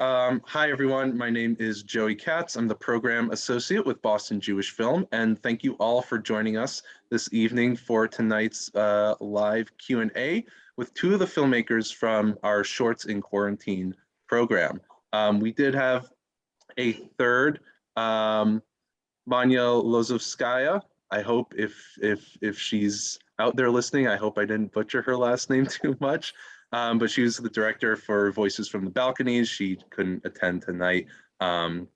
Um, hi, everyone. My name is Joey Katz. I'm the program associate with Boston Jewish Film, and thank you all for joining us this evening for tonight's uh, live Q&A with two of the filmmakers from our Shorts in Quarantine program. Um, we did have a third, um, Lozovskaya. I hope if if if she's out there listening, I hope I didn't butcher her last name too much. Um, but she was the director for Voices from the Balconies. She couldn't attend tonight. Um,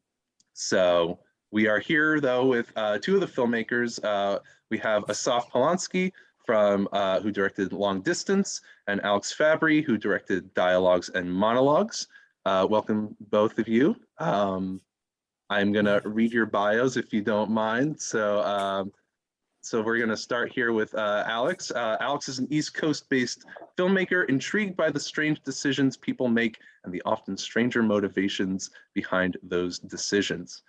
so we are here though with uh, two of the filmmakers. Uh, we have Asaf Polonsky from uh, who directed Long Distance and Alex Fabry who directed Dialogues and Monologues. Uh, welcome both of you. Um, I'm gonna read your bios if you don't mind. So um, so we're going to start here with uh, Alex. Uh, Alex is an East Coast based filmmaker intrigued by the strange decisions people make and the often stranger motivations behind those decisions.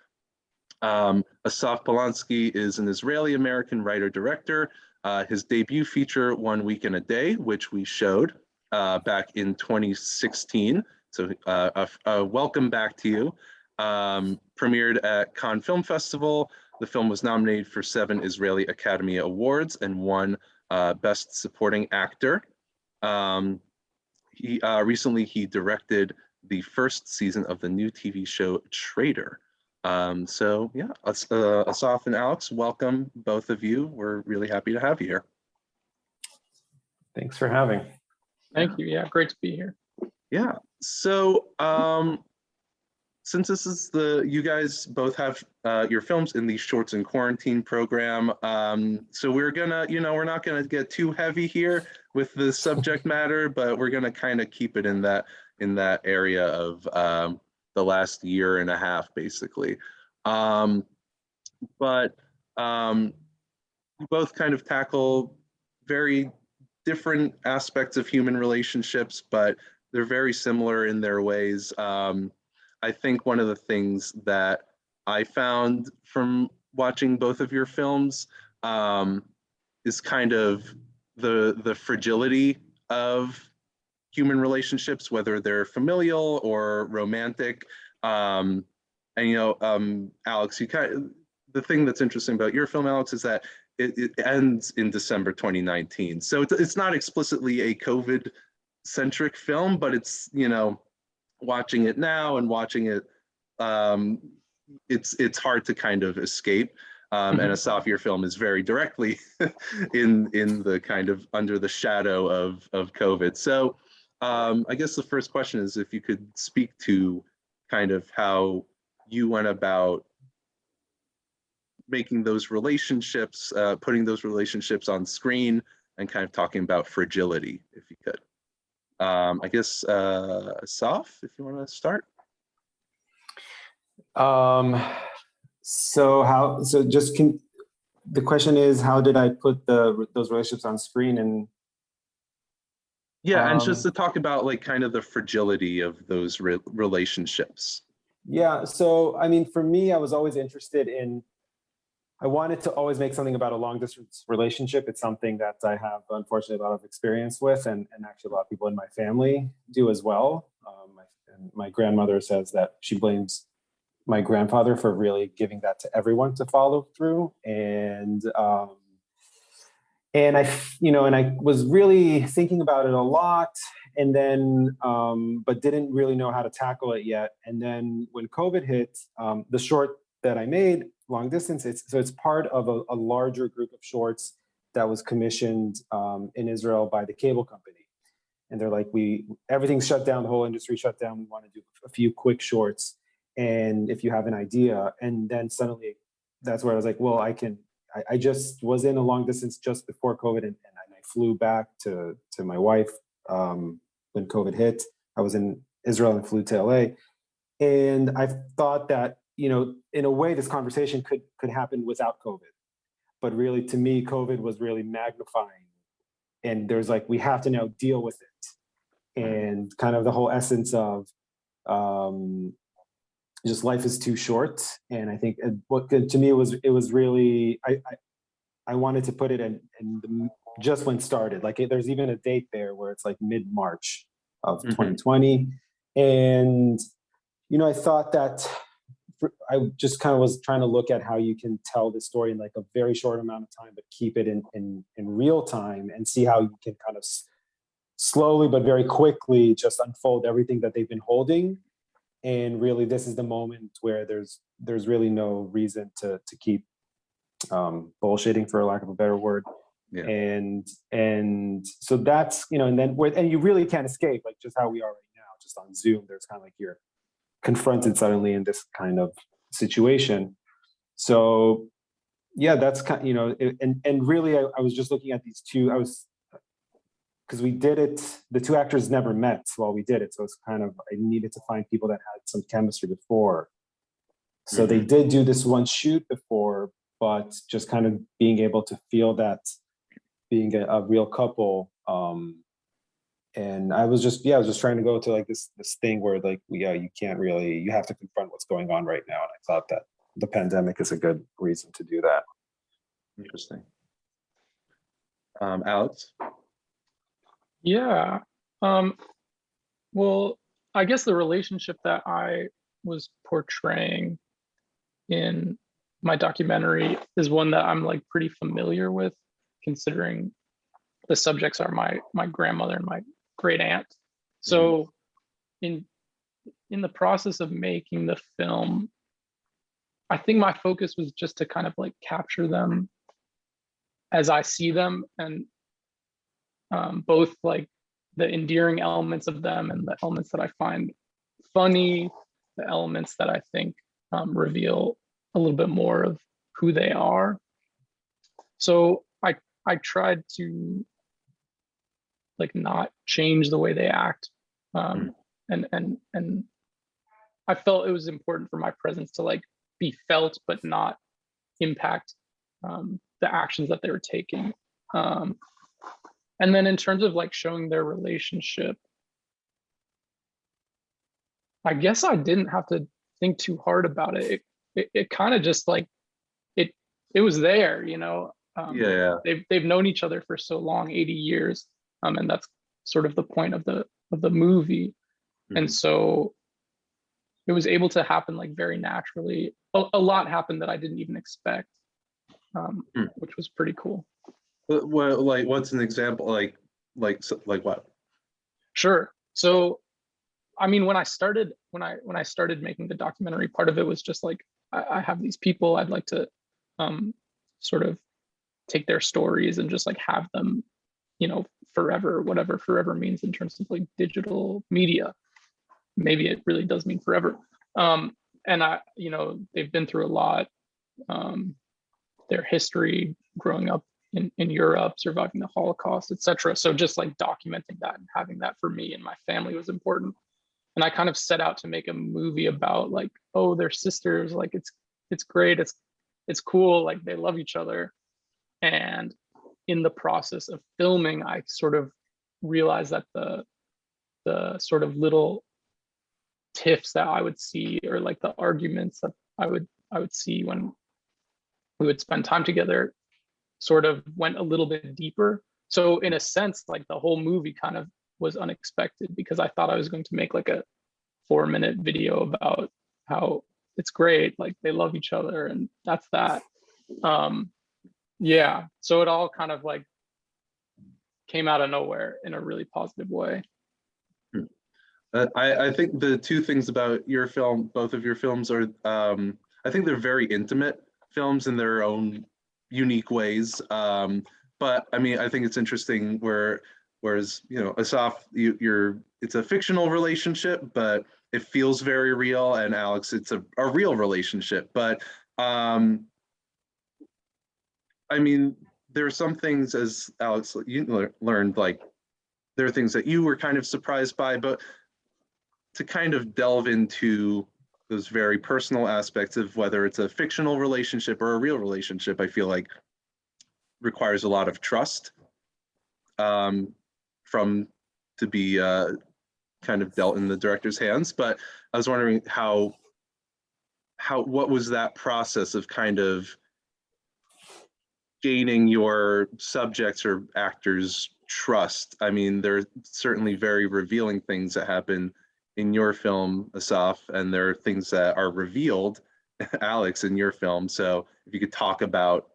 Um, Asaf Polonsky is an Israeli American writer director. Uh, his debut feature, One Week in a Day, which we showed uh, back in 2016. So uh, a, welcome back to you. Um, premiered at Cannes Film Festival, the film was nominated for seven Israeli Academy Awards and won uh, Best Supporting Actor. Um, he uh, recently he directed the first season of the new TV show Trader. Um, so yeah, uh, Asaf and Alex, welcome both of you. We're really happy to have you here. Thanks for having. Thank you. Yeah, great to be here. Yeah. So um, since this is the, you guys both have uh, your films in the Shorts in Quarantine program, um, so we're gonna, you know, we're not gonna get too heavy here with the subject matter, but we're gonna kind of keep it in that in that area of um, the last year and a half, basically. Um, but um, both kind of tackle very different aspects of human relationships, but they're very similar in their ways. Um, I think one of the things that I found from watching both of your films um, is kind of the the fragility of human relationships, whether they're familial or romantic. Um, and you know, um, Alex, you kind of, the thing that's interesting about your film, Alex, is that it, it ends in December 2019. So it's, it's not explicitly a COVID centric film, but it's you know watching it now and watching it, um, it's it's hard to kind of escape. Um, and a mm-hmm. Film is very directly in in the kind of under the shadow of of COVID. So um, I guess the first question is if you could speak to kind of how you went about making those relationships, uh, putting those relationships on screen and kind of talking about fragility, if you could. Um, I guess, uh, Asaf, if you want to start. Um, so how, so just can, the question is, how did I put the those relationships on screen and yeah, and just um, to talk about like kind of the fragility of those re relationships. Yeah, so I mean, for me, I was always interested in I wanted to always make something about a long distance relationship. It's something that I have unfortunately a lot of experience with and, and actually a lot of people in my family do as well. Um, my, my grandmother says that she blames my grandfather for really giving that to everyone to follow through. And, um, and I, you know, and I was really thinking about it a lot and then, um, but didn't really know how to tackle it yet. And then when COVID hit, um, the short that I made long distance. It's, so it's part of a, a larger group of shorts that was commissioned um, in Israel by the cable company. And they're like, we everything's shut down, the whole industry shut down. We want to do a few quick shorts. And if you have an idea, and then suddenly that's where I was like, well, I can, I, I just was in a long distance just before COVID and, and I flew back to, to my wife um, when COVID hit. I was in Israel and flew to LA. And I thought that you know, in a way, this conversation could could happen without COVID. But really, to me, COVID was really magnifying. And there's like, we have to now deal with it. And kind of the whole essence of um, just life is too short. And I think what to me was, it was really, I, I, I wanted to put it in, in the, just when started. Like there's even a date there where it's like mid-March of mm -hmm. 2020. And you know, I thought that for- I just kind of was trying to look at how you can tell the story in like a very short amount of time, but keep it in in in real time and see how you can kind of slowly but very quickly just unfold everything that they've been holding. And really, this is the moment where there's there's really no reason to to keep um, bullshitting, for lack of a better word. Yeah. And and so that's you know, and then where and you really can't escape, like just how we are right now, just on Zoom. There's kind of like you're confronted suddenly in this kind of situation. So yeah, that's kind you know, and and really, I, I was just looking at these two. I was because we did it. The two actors never met while we did it, so it's kind of I needed to find people that had some chemistry before. So they did do this one shoot before, but just kind of being able to feel that being a, a real couple. Um, and I was just, yeah, I was just trying to go to like this this thing where like, yeah, you can't really, you have to confront what's going on right now. And I thought that the pandemic is a good reason to do that. Interesting. Um, Alex? Yeah. Um, well, I guess the relationship that I was portraying in my documentary is one that I'm like pretty familiar with, considering the subjects are my my grandmother and my great aunt. So in in the process of making the film, I think my focus was just to kind of like capture them as I see them and um, both like the endearing elements of them and the elements that I find funny, the elements that I think um, reveal a little bit more of who they are. So I I tried to like not change the way they act, um, and and and I felt it was important for my presence to like be felt but not impact um, the actions that they were taking. Um, and then in terms of like showing their relationship, I guess I didn't have to think too hard about it. It, it, it kind of just like it it was there, you know. Um, Yeah, yeah. They've they've known each other for so long, 80 years, um, and that's sort of the point of the of the movie. And Mhm. so it was able to happen like very naturally. A, a lot happened that I didn't even expect, um, Hmm. which was pretty cool. Well, like, what's an example, like, like, like what? Sure. So, I mean, when I started, when I when I started making the documentary, part of it was just like I, I have these people I'd like to um, sort of take their stories and just like have them, you know, forever, whatever forever means in terms of like digital media. Maybe it really does mean forever. Um, and I, you know, they've been through a lot. Um, their history, growing up in, in Europe, surviving the Holocaust, etc. So just like documenting that and having that for me and my family was important. And I kind of set out to make a movie about like, oh, they're sisters, like it's it's great, it's it's cool, like they love each other. And in the process of filming, I sort of realized that the the sort of little tiffs that I would see or like the arguments that I would I would see when we would spend time together sort of went a little bit deeper. So in a sense, like the whole movie kind of was unexpected because I thought I was going to make like a four minute video about how it's great, like they love each other and that's that. Um, yeah, so it all kind of like came out of nowhere in a really positive way. Uh, I, I think the two things about your film, both of your films are, um, I think they're very intimate films in their own unique ways. Um, but I mean, I think it's interesting where, whereas, you know, Asaf, you, you're, it's a fictional relationship, but it feels very real. And Alex, it's a, a real relationship. But um, I mean, there are some things as Alex, you learned, like, there are things that you were kind of surprised by, but to kind of delve into those very personal aspects of whether it's a fictional relationship or a real relationship, I feel like requires a lot of trust um, from to be uh, kind of dealt in the director's hands. But I was wondering how how what was that process of kind of gaining your subjects or actors trust? I mean, there are certainly very revealing things that happen in your film, Asaf, and there are things that are revealed, Alex, in your film. So if you could talk about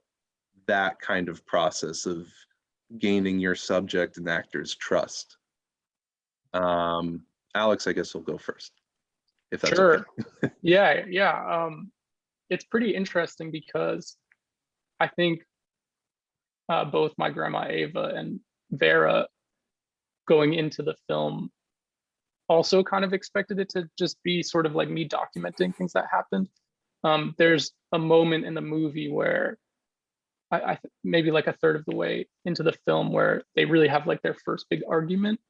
that kind of process of gaining your subject and actor's trust. Um, Alex, I guess we'll go first. If that's okay. Sure. yeah, yeah. Um, it's pretty interesting because I think uh, both my grandma Ava and Vera going into the film also kind of expected it to just be sort of like me documenting things that happened. Um, there's a moment in the movie where I, I maybe like a third of the way into the film where they really have like their first big argument.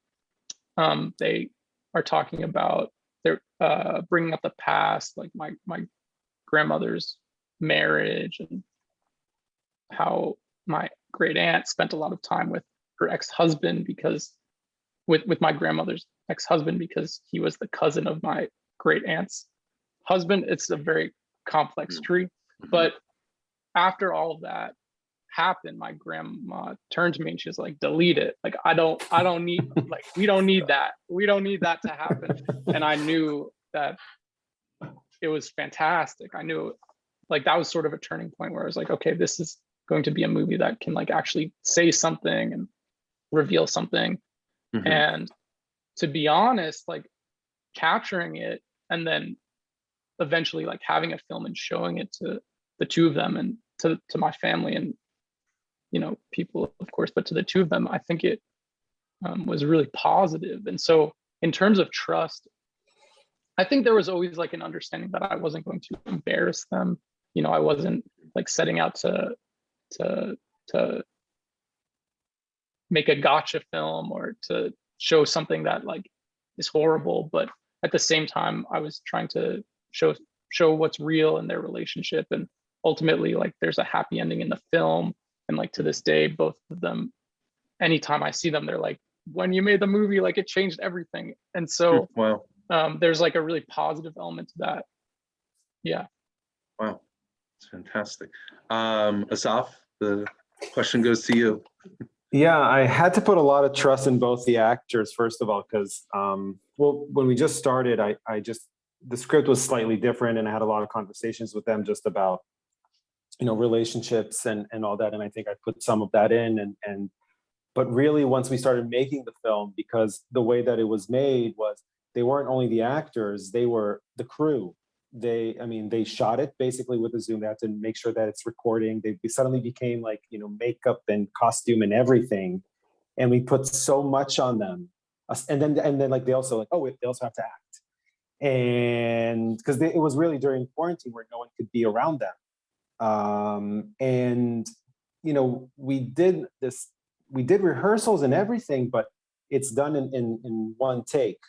Um, they are talking about they're uh, bringing up the past, like my my grandmother's marriage and how my great aunt spent a lot of time with her ex-husband because with with my grandmother's ex-husband because he was the cousin of my great aunt's husband. It's a very complex Mm. tree, Mhm. but after all of that happened, my grandma turned to me and she was like, delete it. Like, I don't, I don't need, like, we don't need that. We don't need that to happen. And I knew that it was fantastic. I knew like that was sort of a turning point where I was like, okay, this is going to be a movie that can like actually say something and reveal something. Mhm. And to be honest, like capturing it and then eventually like having a film and showing it to the two of them and to, to my family and you know people of course but to the two of them i think it um, was really positive and so in terms of trust i think there was always like an understanding that i wasn't going to embarrass them you know i wasn't like setting out to to to make a gotcha film or to show something that like is horrible but at the same time i was trying to show show what's real in their relationship. And ultimately like there's a happy ending in the film. And like to this day both of them anytime i see them they're like when you made the movie like it changed everything. And so Wow, um there's like a really positive element to that. Yeah. Wow, it's fantastic. Um, Asaf, the question goes to you. Yeah, I had to put a lot of trust in both the actors, first of all, because, um, well, when we just started, I, I just, the script was slightly different and I had a lot of conversations with them just about, you know, relationships and, and all that. And I think I put some of that in and, and, but really once we started making the film, because the way that it was made was they weren't only the actors, they were the crew. They, I mean, they shot it basically with a zoom. They had to make sure that it's recording. They suddenly became like, you know, makeup and costume and everything. And we put so much on them. And then, and then like they also like, oh, they also have to act. And because it was really during quarantine where no one could be around them. Um, and, you know, we did this, we did rehearsals and everything, but it's done in, in, in one take.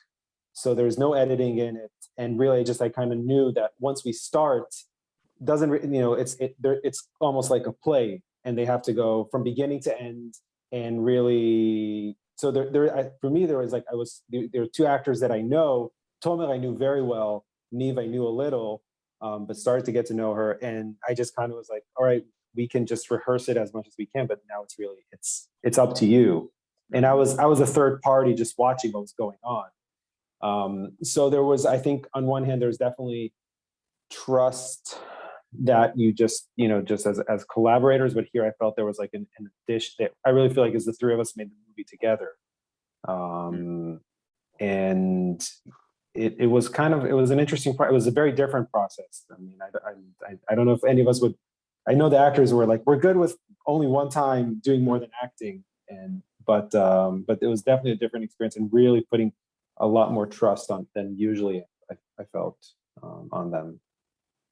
So there's no editing in it. And really just, I kind of knew that once we start, doesn't, you know, it's, it, there, it's almost like a play and they have to go from beginning to end and really, so there, there, I, for me, there was like, I was, there, there are two actors that I know, Tomer I knew very well, Neve I knew a little, um, but started to get to know her. And I just kind of was like, all right, we can just rehearse it as much as we can, but now it's really, it's, it's up to you. And I was, I was a third party just watching what was going on. Um, so there was, I think on one hand, there's definitely trust that you just, you know, just as, as collaborators, but here I felt there was like an, an addition that I really feel like as the three of us made the movie together. Um, and it, it was kind of, it was an interesting, it was a very different process. I mean, I, I, I- I don't know if any of us would, I know the actors were like, we're good with only one time doing more than acting. And, but, um, but it was definitely a different experience and really putting a lot more trust on than usually I, I felt um, on them.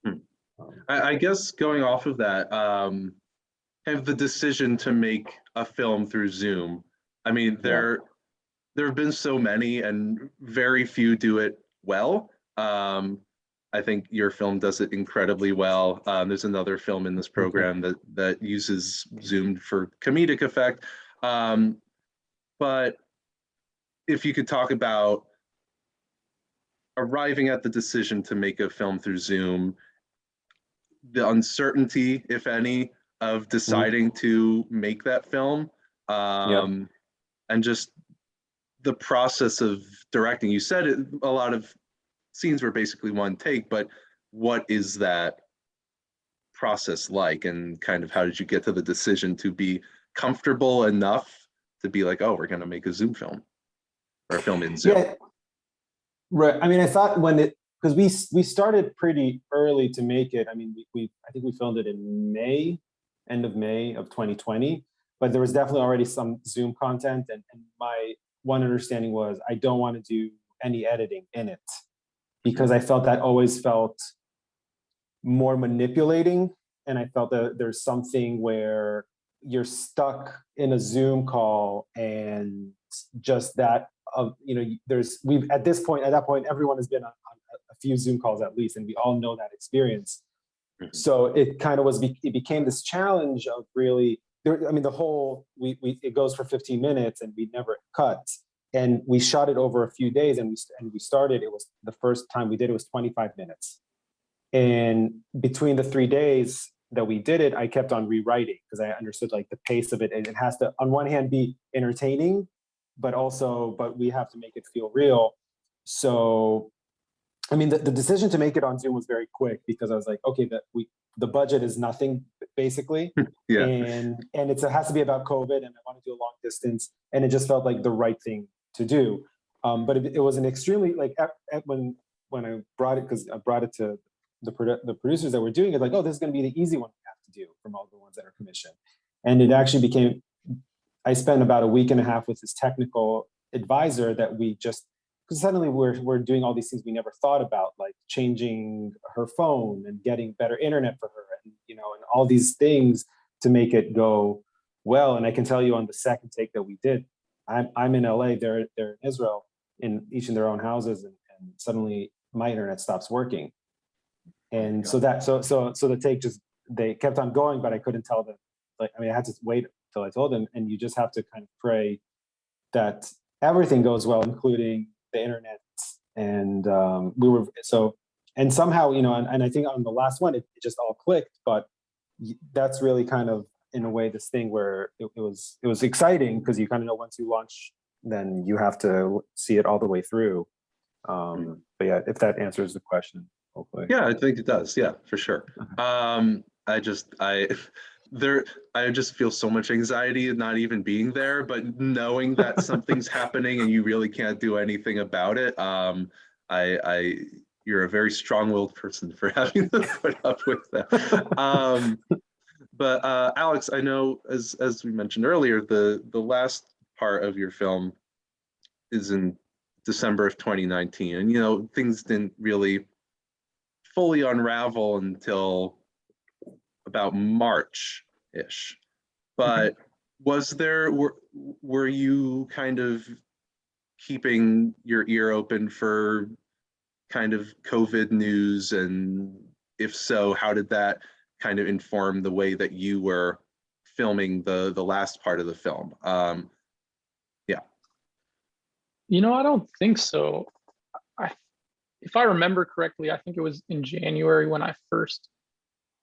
Hmm. Um, I, I guess going off of that, um, of the decision to make a film through Zoom. I mean, there, there have been so many and very few do it well. Um, I think your film does it incredibly well. Um, there's another film in this program that, that uses Zoom for comedic effect. Um, but if you could talk about arriving at the decision to make a film through Zoom, the uncertainty, if any, of deciding to make that film, um, and just the process of directing, you said it, a lot of scenes were basically one take, but what is that process like? And kind of how did you get to the decision to be comfortable enough to be like, oh, we're gonna make a Zoom film or film in Zoom? Yeah. Right. I mean, I thought when it because we we started pretty early to make it. I mean, we, we I think we filmed it in May, end of May of 2020. But there was definitely already some Zoom content, and, and my one understanding was I don't want to do any editing in it because I felt that always felt more manipulating, and I felt that there's something where you're stuck in a Zoom call and just that of you know there's we've at this point at that point everyone has been on, on a- few zoom calls at least and we all know that experience. Mhm. so it kind of was it became this challenge of really there i mean the whole we, we it goes for 15 minutes and we never cut. And we shot it over a few days and we and we started it was the first time we did it was 25 minutes. And between the three days that we did it i kept on rewriting because i understood like the pace of it and it has to on one hand be entertaining but also but we have to make it feel real. So i mean the, the decision to make it on zoom was very quick because i was like okay that we the budget is nothing basically. Yeah, and and it's, it has to be about covid and i want to do a long distance and it just felt like the right thing to do. Um, but it, it was an extremely like at, at when when i brought it because i brought it to the, produ- the producers that were doing it like oh this is going to be the easy one we have to do from all the ones that are commissioned. And it actually became i spent about a week and a half with this technical advisor that we just because suddenly we're, we're doing all these things we never thought about like changing her phone and getting better internet for her and you know and all these things to make it go well. And i can tell you on the second take that we did i'm, I'm in la they're, they're in israel in each in their own houses and, and suddenly my internet stops working. Oh and so that so so so the take just they kept on going but i couldn't tell them like i mean i had to wait i told him. and you just have to kind of pray that everything goes well including the internet and um, we were so and somehow you know and, and i think on the last one it, it just all clicked but that's really kind of in a way this thing where it, it was it was exciting because you kind of know once you launch then you have to see it all the way through um but yeah if that answers the question hopefully yeah, I think it does. Yeah, for sure. Um, I just, I, there, I just feel so much anxiety not even being there, but knowing that something's happening and you really can't do anything about it. Um, I, I, you're a very strong-willed person for having to put up with that. Um, but uh, Alex, I know as as we mentioned earlier, the the last part of your film is in December of 2019, and you know things didn't really fully unravel until about March-ish. But was there were were you kind of keeping your ear open for kind of COVID news and if so, how did that kind of inform the way that you were filming the the last part of the film? Um, yeah. You know, I don't think so. I, if I remember correctly, I think it was in January when I first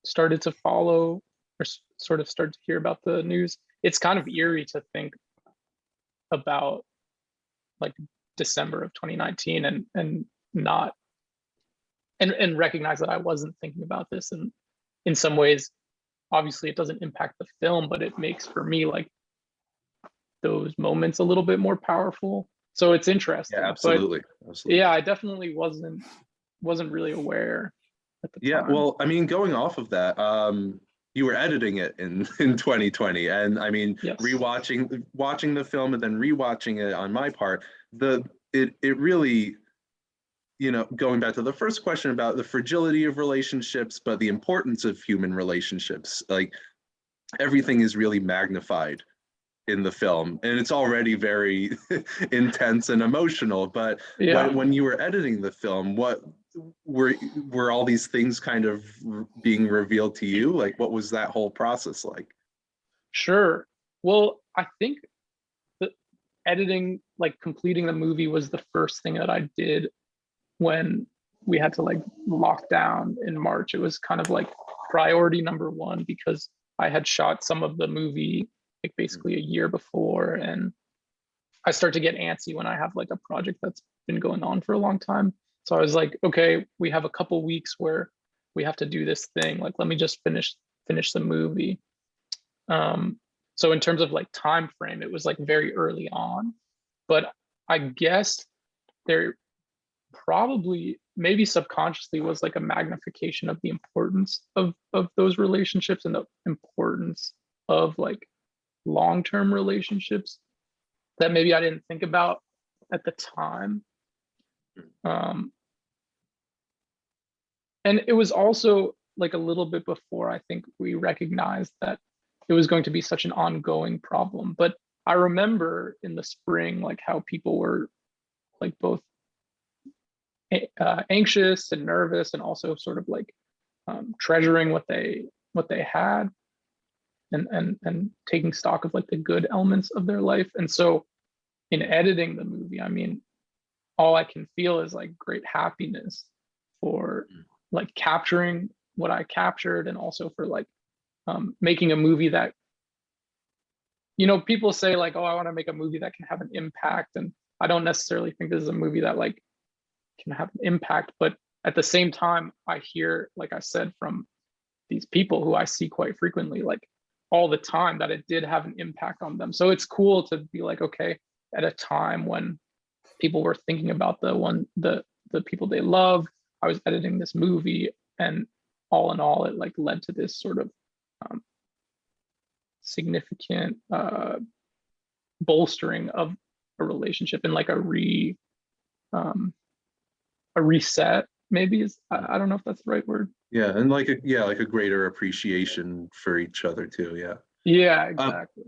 started to follow or sort of started to hear about the news. It's kind of eerie to think about like December of 2019 and and not and and recognize that I wasn't thinking about this and in some ways obviously it doesn't impact the film but it makes for me like those moments a little bit more powerful so it's interesting yeah, absolutely. absolutely. yeah i definitely wasn't wasn't really aware Yeah, time. well, I mean, going off of that, um, you were editing it in in 2020, and I mean, Yes. rewatching watching the film and then rewatching it on my part, the it it really, you know, going back to the first question about the fragility of relationships, but the importance of human relationships, like everything is really magnified in the film, and it's already very intense and emotional, but yeah when, when you were editing the film what were were all these things kind of being revealed to you like what was that whole process like Sure. Well, I think the editing, like completing the movie was the first thing that I did when we had to like lock down in March. It was kind of like priority number one because I had shot some of the movie like basically mm. a year before and I start to get antsy when I have like a project that's been going on for a long time. So I was like, okay, we have a couple weeks where we have to do this thing. Like, let me just finish finish the movie. Um, so in terms of like time frame, it was like very early on, but I guess there probably maybe subconsciously was like a magnification of the importance of of those relationships and the importance of like long-term relationships that maybe I didn't think about at the time. Um, and it was also like a little bit before I think we recognized that it was going to be such an ongoing problem. But I remember in the spring, like how people were like both uh, anxious and nervous, and also sort of like um, treasuring what they what they had, and and and taking stock of like the good elements of their life. And so, in editing the movie, I mean, all I can feel is like great happiness for Mm. Like capturing what I captured, and also for like um, making a movie that you know people say like oh i want to make a movie that can have an impact and i don't necessarily think this is a movie that like can have an impact but at the same time i hear like i said from these people who i see quite frequently like all the time that it did have an impact on them. So it's cool to be like okay at a time when people were thinking about the one the the people they love i was editing this movie and all in all it like led to this sort of um, significant uh, bolstering of a relationship and like a re um, a reset maybe is I, I don't know if that's the right word Yeah, and like, a yeah, like a greater appreciation for each other too, yeah. yeah exactly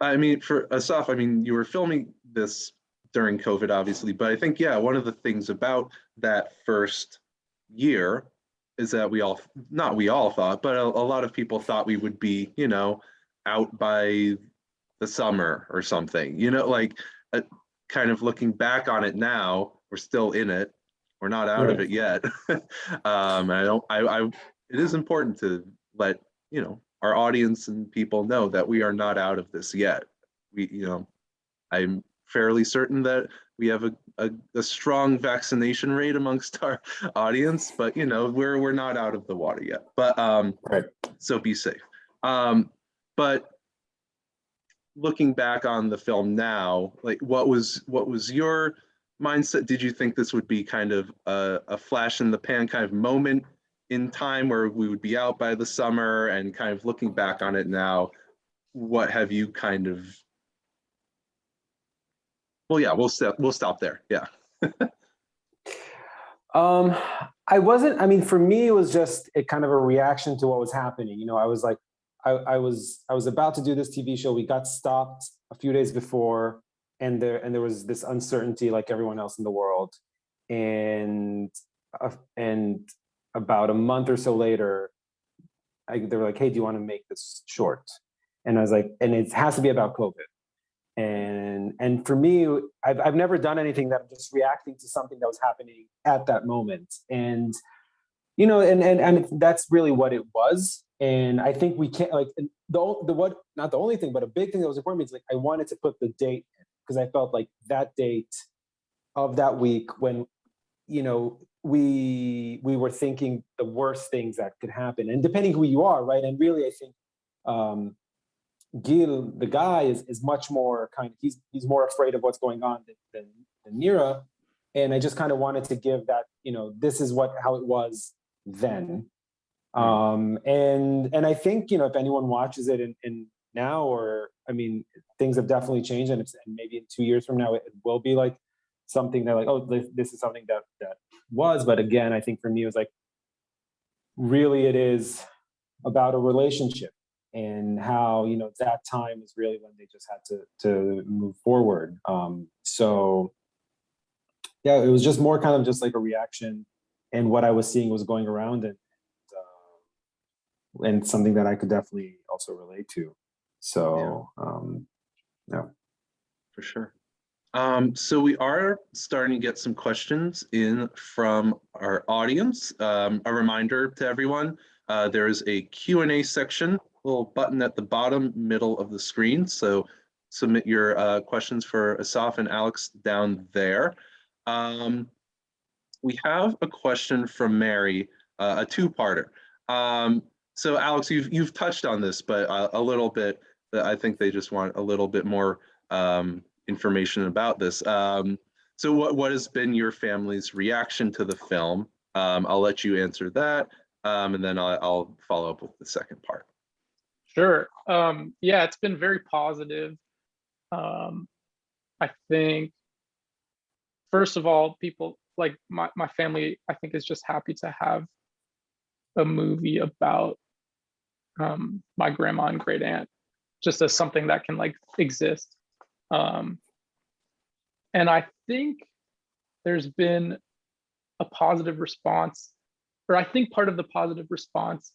I mean, for Asaf, I mean, you were filming this during COVID, obviously, but I think, yeah, one of the things about that first year is that we all, not we all thought, but a, a lot of people thought we would be, you know, out by the summer or something, you know, like, uh, kind of looking back on it now, we're still in it. We're not out of it yet. Um, I don't, I, I, it is important to let, you know, our audience and people know that we are not out of this yet. We, you know, I'm fairly certain that we have a, a, a strong vaccination rate amongst our audience, but you know, we're, we're not out of the water yet, but, um, Right. so be safe. Um, but looking back on the film now, like what was, what was your mindset? Did you think this would be kind of a, a flash in the pan kind of moment in time where we would be out by the summer and kind of looking back on it now, what have you kind of? Well, yeah, we'll stop, we'll stop there. Yeah. Um, I wasn't, I mean, for me, it was just a kind of a reaction to what was happening. You know, I was like, I, I was, I was about to do this TV show. We got stopped a few days before and there, and there was this uncertainty like everyone else in the world. And, uh, and about a month or so later, I, they were like, hey, do you want to make this short? And I was like, and it has to be about COVID. And and for me, I've I've never done anything that I'm just reacting to something that was happening at that moment. And you know, and and and that's really what it was. And I think we can't like the the what not the only thing, but a big thing that was important is like I wanted to put the date because I felt like that date of that week when you know we we were thinking the worst things that could happen and depending who you are right and really i think um gil the guy is is much more kind of he's he's more afraid of what's going on than than, than nira. And i just kind of wanted to give that you know this is what how it was then. Um and and i think you know if anyone watches it in, in now or i mean things have definitely changed and, it's, and maybe in two years from now it will be like something that like oh this, this is something that that was. But again i think for me it was like really it is about a relationship and how you know that time is really when they just had to to move forward um so yeah it was just more kind of just like a reaction and what i was seeing was going around and uh, and something that i could definitely also relate to so um yeah. For sure. Um, so we are starting to get some questions in from our audience. Um, a reminder to everyone, uh, there is a Q and A section, little button at the bottom middle of the screen. So submit your uh, questions for Asaf and Alex down there. Um, we have a question from Mary, uh, a two-parter. Um, so Alex, you've you've touched on this, but uh, a little bit. I think they just want a little bit more um, information about this. Um, so what what has been your family's reaction to the film? Um, I'll let you answer that, um, and then I'll, I'll follow up with the second part. Sure. Um, yeah, it's been very positive. Um, I think, first of all, people like my, my family, I think is just happy to have a movie about um, my grandma and great aunt, just as something that can like exist. Um, and I think there's been a positive response, or I think part of the positive response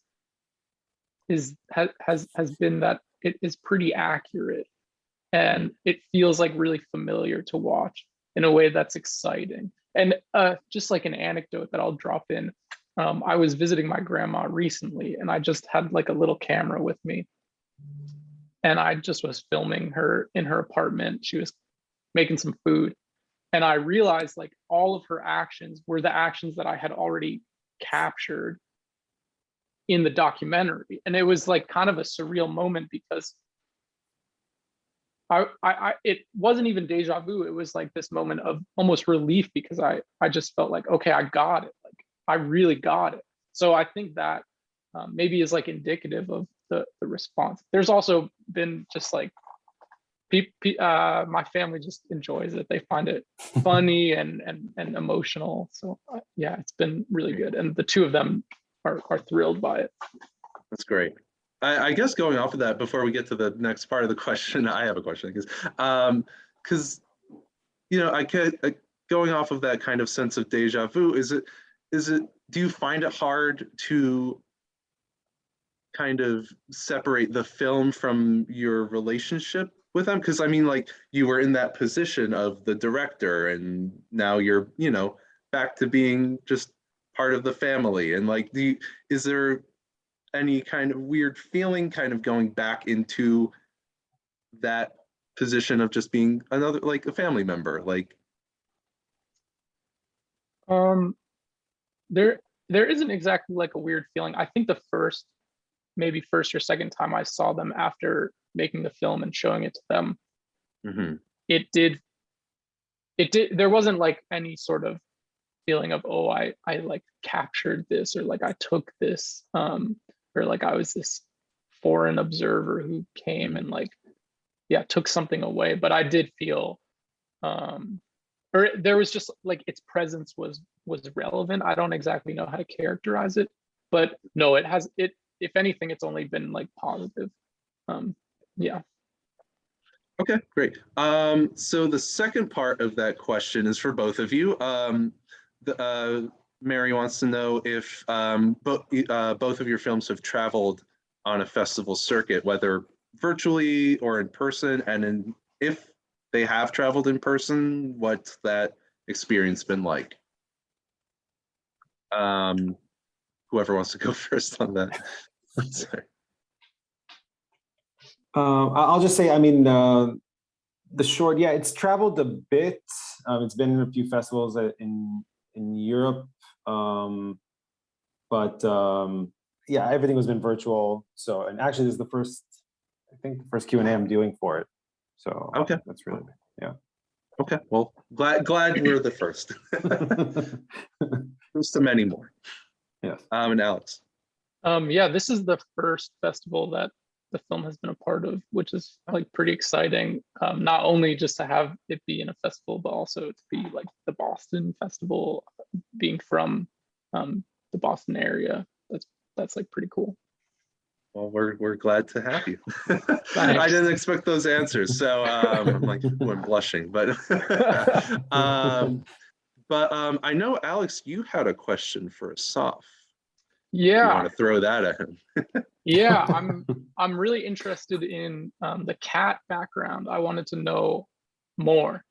is has has been that it is pretty accurate. And it feels like really familiar to watch in a way that's exciting. And uh just like an anecdote that i'll drop in. Um, i was visiting my grandma recently and i just had like a little camera with me. And i just was filming her in her apartment. She was making some food. And i realized like all of her actions were the actions that i had already captured in the documentary. And it was like kind of a surreal moment because I, I, I it wasn't even deja vu. It was like this moment of almost relief because i i just felt like okay i got it. Like i really got it. So i think that um, maybe is like indicative of the the response. There's also been just like uh my family just enjoys it. They find it funny and and and emotional. So uh, yeah it's been really good. And the two of them are, are thrilled by it. That's great. I, I guess going off of that, before we get to the next part of the question, I have a question because, um, because, you know, I could uh, going off of that kind of sense of deja vu. Is it, is it? Do you find it hard to kind of separate the film from your relationship with them? Because I mean, like you were in that position of the director, and now you're, you know, back to being just part of the family and like the is there any kind of weird feeling kind of going back into that position of just being another like a family member like Um, there there isn't exactly like a weird feeling. I think the first, maybe first or second time I saw them after making the film and showing it to them, mhm, it did. It did. There wasn't like any sort of feeling of oh I I like captured this or like I took this um or like I was this foreign observer who came and like yeah took something away. But I did feel um or there was just like its presence was was relevant. I don't exactly know how to characterize it but no it has it if anything it's only been like positive. Um yeah. Okay great. Um so the second part of that question is for both of you. Um uh mary wants to know if um both uh both of your films have traveled on a festival circuit whether virtually or in person and in if they have traveled in person what's that experience been like um whoever wants to go first on that Sorry. Uh, I'll just say, I mean, uh, the short, yeah, it's traveled a bit. Um, it's been in a few festivals uh, in in Europe, um, but um, yeah, everything has been virtual. So, and actually, this is the first, I think, the first Q and A I'm doing for it. So, Okay. that's really. Yeah. Okay, well, glad glad we're the first. Here's to many more. yes. Um, and Alex. Um, yeah, this is the first festival that the film has been a part of, which is like pretty exciting. Um, not only just to have it be in a festival, but also to be like the Boston Festival, being from um, the Boston area. That's that's like pretty cool. Well, we're we're glad to have you. I didn't expect those answers, so um, I'm like, ooh, I'm blushing, but um, but um, I know Alex, you had a question for Asaf. You Yeah, want to throw that at him? yeah. I'm I'm really interested in um, the cat background. I wanted to know more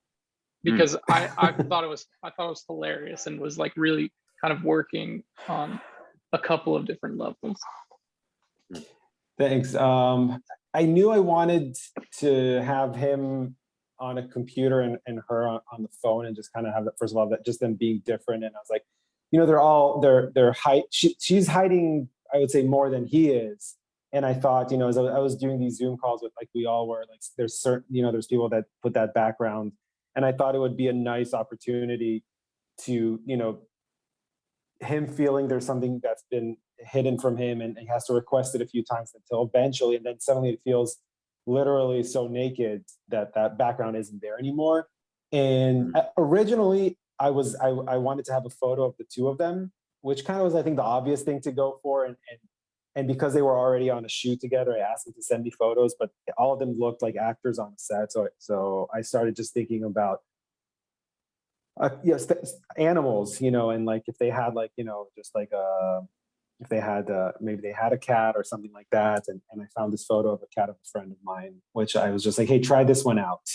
because I I thought it was I thought it was hilarious and was like really kind of working on a couple of different levels. Thanks. Um, I knew I wanted to have him on a computer and, and her on, on the phone and just kind of have that, first of all, that just them being different. And I was like, you know, they're all, they're, they're hide, she, she's hiding, I would say more than he is. And I thought, you know, as I was doing these Zoom calls with like we all were, like there's certain, you know, there's people that put that background. And I thought it would be a nice opportunity to, you know, him feeling there's something that's been hidden from him and he has to request it a few times until eventually, and then suddenly it feels literally so naked that that background isn't there anymore. And uh, originally I was, I, I wanted to have a photo of the two of them, which kind of was, I think, the obvious thing to go for. And, and, and because they were already on a shoot together, I asked them to send me photos, but all of them looked like actors on set. So, so I started just thinking about uh, yes, animals, you know, and like if they had like, you know, just like uh if they had uh maybe they had a cat or something like that. And, and I found this photo of a cat of a friend of mine, which I was just like, hey, try this one out.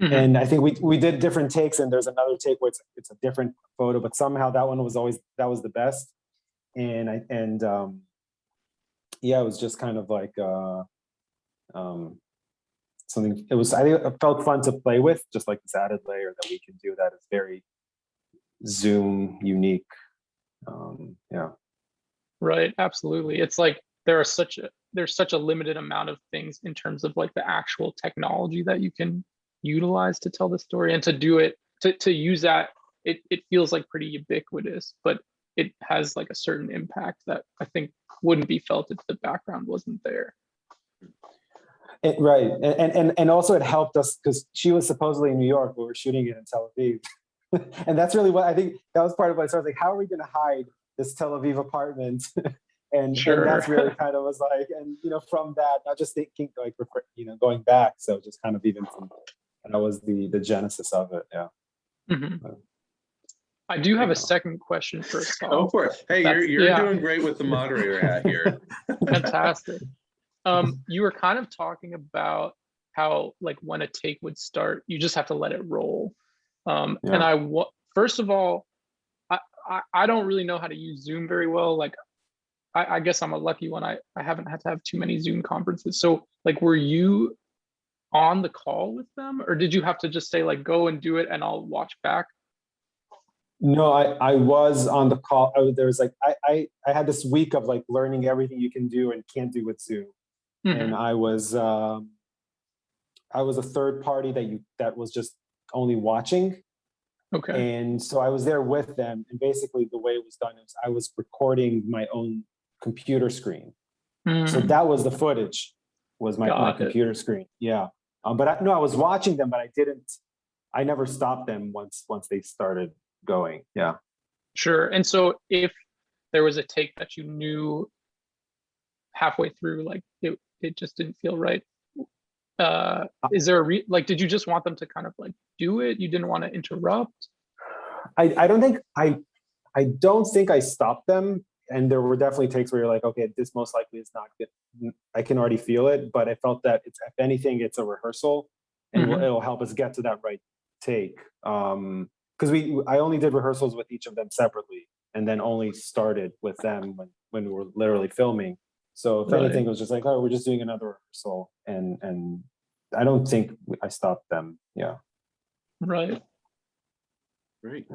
Mhm. And I think we we did different takes, and there's another take where it's it's a different photo, but somehow that one was always that was the best. And I and um yeah, it was just kind of like uh um something it was I think it felt fun to play with, just like this added layer that we can do that is very Zoom unique. Um yeah. Right, absolutely. It's like there are such a there's such a limited amount of things in terms of like the actual technology that you can utilize to tell the story and to do it to to use that it it feels like pretty ubiquitous, but it has like a certain impact that I think wouldn't be felt if the background wasn't there. It, right, and, and and also it helped us because she was supposedly in New York. We were shooting it in Tel Aviv, and that's really what I think. That was part of what I was like, how are we going to hide this Tel Aviv apartment? and, Sure. and that's really kind of was like, and you know, from that, not just thinking like, you know, going back. So just kind of even from that was the the genesis of it. Yeah. Mhm. Uh, I do have a second question for Go for it. Hey, you're, you're yeah. doing great with the moderator hat here. Fantastic. Um, you were kind of talking about how like when a take would start, you just have to let it roll. Um, and I first of all, I, I I don't really know how to use Zoom very well. Like, I, I guess I'm a lucky one. I I haven't had to have too many Zoom conferences. So like, were you on the call with them, or did you have to just say like go and do it, and I'll watch back? No, I, I was on the call. I, there was like, I, I, I had this week of like learning everything you can do and can't do with Zoom. Mhm. And I was, um, I was a third party that you, that was just only watching. Okay. And so I was there with them. And basically the way it was done is I was recording my own computer screen. So Mm, that was the footage was my, my it. computer screen. Yeah. Um, but I, no, I was watching them, but I didn't, I never stopped them once, once they started going. Yeah. Sure. And so if there was a take that you knew halfway through, like it, it just didn't feel right. Uh, is there a re, like, did you just want them to kind of like do it? You didn't want to interrupt? I, I don't think I I don't think I stopped them. And there were definitely takes where you're like, okay, this most likely is not good. I can already feel it, but I felt that it's if anything, it's a rehearsal and it'll- Mhm. it'll help us get to that right take. Um because we I only did rehearsals with each of them separately and then only started with them when when we were literally filming. So if Right. anything, it was just like, oh, we're just doing another rehearsal. And and I don't think I stopped them. Yeah. Right. Great.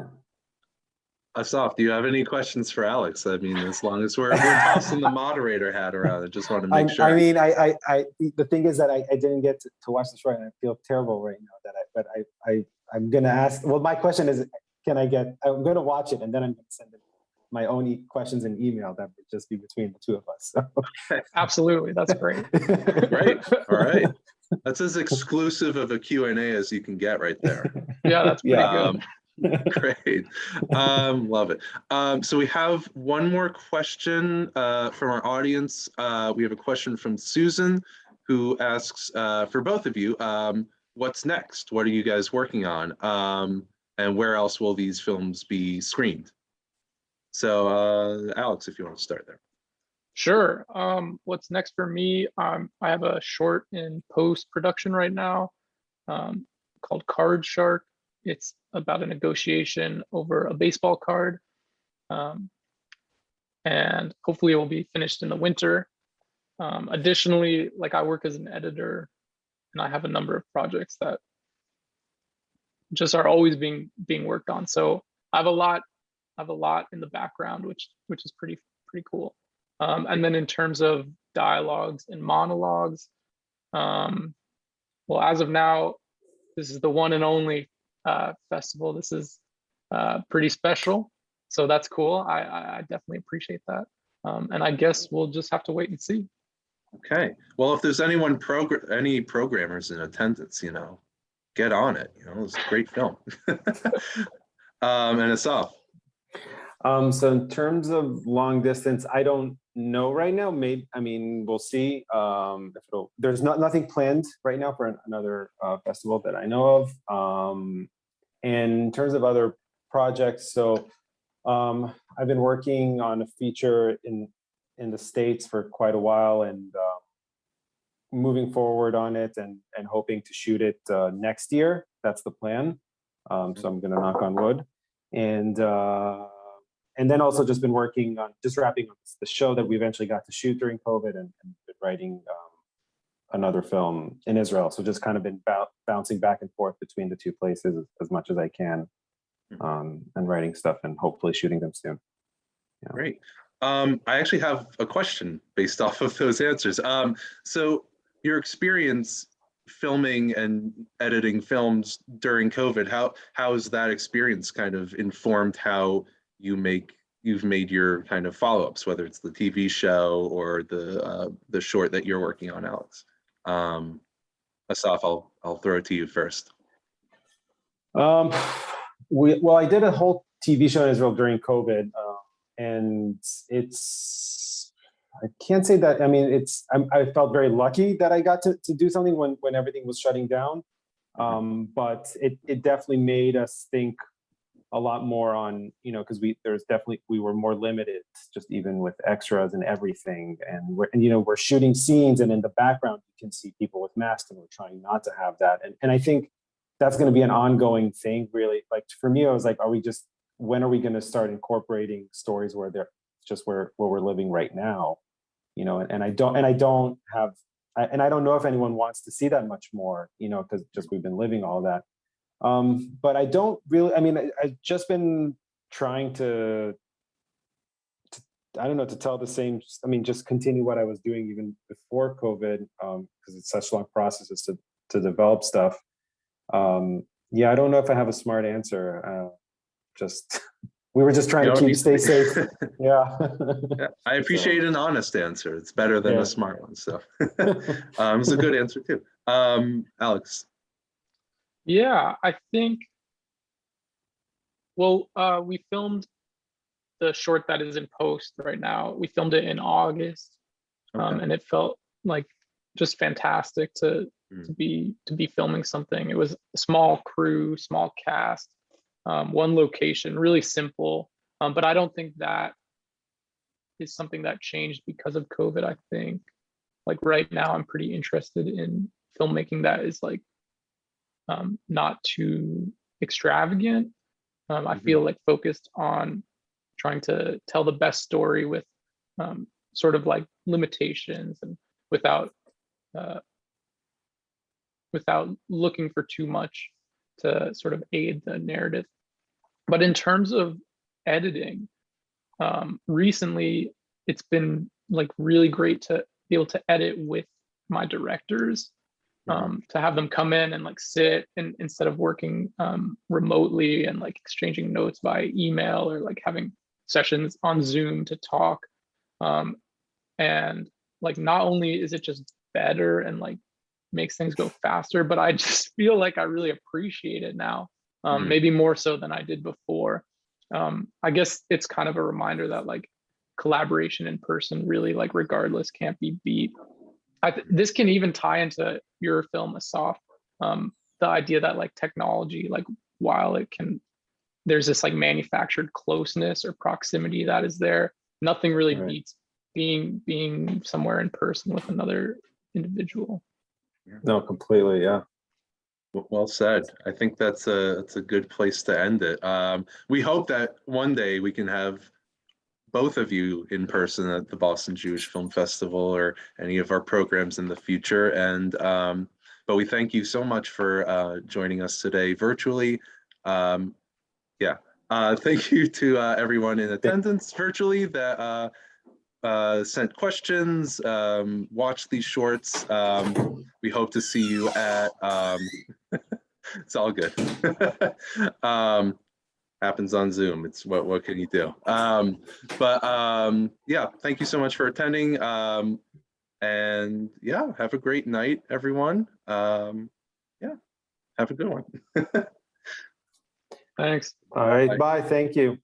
Yeah. Asaf, do you have any questions for Alex? I mean, as long as we're, we're tossing the moderator hat around, I just want to I, make sure. I mean, I, I, I, the thing is that I, I didn't get to, to watch the show and I feel terrible right now that I, but I, I, I'm gonna ask, well, my question is, can I get, I'm gonna watch it and then I'm gonna send it my own e- questions in email that would just be between the two of us. Absolutely. That's great. Great. All right. That's as exclusive of a Q and A as you can get right there. Yeah, that's pretty Yeah. good. Great. Um, love it. Um, so we have one more question uh, from our audience. Uh, we have a question from Susan who asks uh, for both of you, um, what's next? What are you guys working on? Um, and where else will these films be screened? So uh, Alex, if you want to start there. Sure. Um, what's next for me? Um, I have a short in post production right now called Card Shark. It's about a negotiation over a baseball card. Um, and hopefully it will be finished in the winter. Um, additionally, like I work as an editor and I have a number of projects that just are always being being worked on. So I have a lot, I have a lot in the background, which which is pretty pretty cool. Um, and then in terms of dialogues and monologues, um, well, as of now, this is the one and only uh, festival. This is uh, pretty special, so that's cool. I, I, definitely appreciate that. Um, and I guess we'll just have to wait and see. Okay, well, if there's anyone progr, any programmers in attendance, you know, get on it, you know, it's a great film. Um, and Asaf. Um, so in terms of long distance, I don't know right now. Maybe, I mean, we'll see. Um, there's not, nothing planned right now for an- another, uh, festival that I know of. Um, and in terms of other projects, so, um, I've been working on a feature in, in the States for quite a while and, uh, moving forward on it and, and hoping to shoot it, uh, next year. That's the plan. Um, so I'm gonna knock on wood. And, uh, and then also just been working on, just wrapping up the show that we eventually got to shoot during COVID and, and been writing, um, another film in Israel. So just kind of been bouncing back and forth between the two places as, as much as I can. Um, and writing stuff and hopefully shooting them soon. Great. Um, I actually have a question based off of those answers. Um, so your experience filming and editing films during COVID, how how has that experience kind of informed how you make you've made your kind of follow-ups, whether it's the TV show or the uh, the short that you're working on, Alex? Um, Asaf, I'll I'll throw it to you first. Um, we, well, I did a whole TV show in Israel during COVID, uh, and it's, I can't say that, I mean, it's, I'm, I felt very lucky that I got to, to do something when, when everything was shutting down. Um, but it, it definitely made us think a lot more on, you know, because we, there's definitely, we were more limited, just even with extras and everything. And we're, and, you know, we're shooting scenes and in the background, you can see people with masks and we're trying not to have that. And, and I think that's going to be an ongoing thing really like for me i was like are we just when are we going to start incorporating stories where they're just where where we're living right now you know and, and i don't and i don't have I, and i don't know if anyone wants to see that much more you know because just we've been living all that um but i don't really i mean I, i've just been trying to, to i don't know to tell the same i mean just continue what i was doing even before covid um because it's such long processes to to develop stuff um, yeah, I don't know if I have a smart answer. Uh, just we were just trying You to keep stay safe. Yeah. Yeah, I appreciate an honest answer. It's better than Yeah. a smart one. So um, it's a good answer too. Um, Alex. Yeah, I think. Well, uh, we filmed the short that is in post right now. We filmed it in August, um, and it felt like just fantastic to Mm. to be to be filming something. It was a small crew, small cast, um, one location, really simple. Um, but I don't think that is something that changed because of COVID. I think, like right now, I'm pretty interested in filmmaking that is like um, not too extravagant. Um, I Mhm. feel like focused on trying to tell the best story with um, sort of like limitations and without uh, without looking for too much to sort of aid the narrative. But in terms of editing, um, recently it's been like really great to be able to edit with my directors. Um, to have them come in and like sit and instead of working um, remotely and like exchanging notes by email or like having sessions on Zoom to talk. Um, and like not only is it just better and like makes things go faster, but I just feel like I really appreciate it now, um, Mhm. maybe more so than I did before. Um, I guess it's kind of a reminder that like collaboration in person really like regardless can't be beat. I th- this can even tie into your film Asaf. Um, the idea that like technology, like while it can, there's this like manufactured closeness or proximity that is there. Nothing really Right. beats being being somewhere in person with another individual. no, completely. Yeah. Well said. I think that's a, that's a good place to end it. Um, we hope that one day we can have both of you in person at the Boston Jewish Film Festival or any of our programs in the future. And, um, but we thank you so much for, uh, joining us today virtually. Um, yeah, uh, thank you to, uh, everyone in attendance virtually that, uh, uh, sent questions, um, watched these shorts. Um, we hope to see you at, um, it's all good. happens on Zoom. It's what, what can you do? Um, but um, yeah, thank you so much for attending. Um, and yeah, have a great night, everyone. Um, yeah, have a good one. Thanks. All right, Bye. bye, thank you.